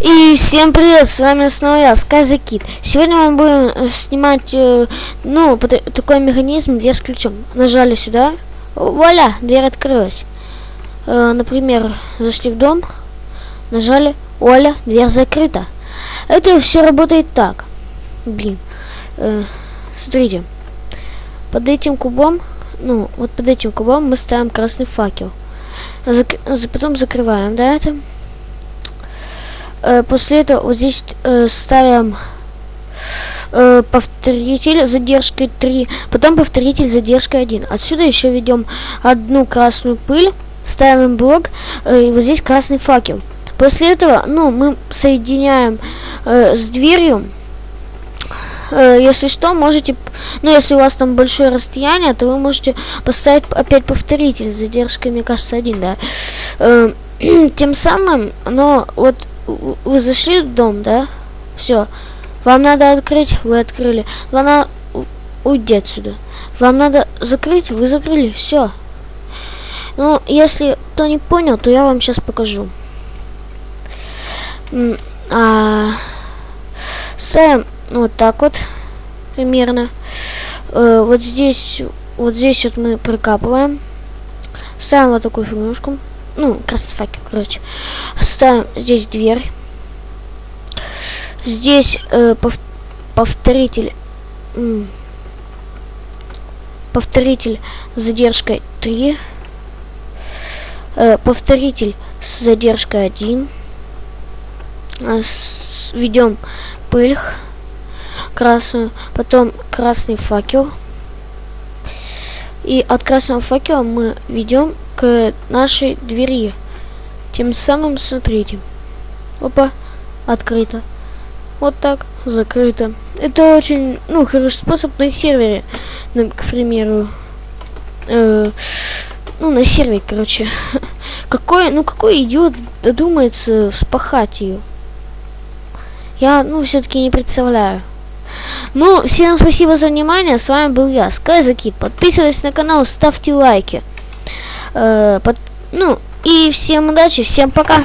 И всем привет, с вами снова я, Сказа Кит. Сегодня мы будем э, снимать, э, ну, такой механизм, дверь с ключом. Нажали сюда, вуаля, дверь открылась. Э, например, зашли в дом, нажали, вуаля, дверь закрыта. Это все работает так. Блин, э, смотрите, под этим кубом, ну, вот под этим кубом мы ставим красный факел. Зак- за- потом закрываем, да, это? Э, после этого вот здесь э, ставим э, повторитель задержкой 3, потом повторитель задержкой 1. Отсюда еще ведем одну красную пыль, ставим блок, и вот здесь красный факел. После этого, ну, мы соединяем э, с дверью. Э, если что, можете, ну, если у вас там большое расстояние, то вы можете поставить опять повторитель с задержкой, мне кажется, 1, да. Э, тем самым, но вот вы зашли в дом, да? Все. Вам надо открыть, вы открыли. Вам надо уйти отсюда. Вам надо закрыть, вы закрыли. Все. Ну, если кто не понял, то я вам сейчас покажу. А, ставим вот так вот примерно. Э, вот здесь, вот здесь вот мы прикапываем. Ставим вот такую фигнюшку. Ну, красный факел, короче. Ставим здесь дверь. Здесь э, пов- повторитель. повторитель с задержкой 3. Э, повторитель с задержкой 1. Ведем пыль красную. Потом красный факел. И от красного факела мы ведем к нашей двери. Тем самым, смотрите. Опа, открыто. Вот так, закрыто. Это очень, ну, хороший способ на сервере, ну, к примеру. Э, ну, на сервере, короче. Какой, ну, какой идиот додумается вспахать ее? Я, ну, все-таки не представляю. Ну, всем спасибо за внимание. С вами был я, Скайзакит. Подписывайтесь на канал, ставьте лайки. Э, под- ну, и всем удачи, всем пока.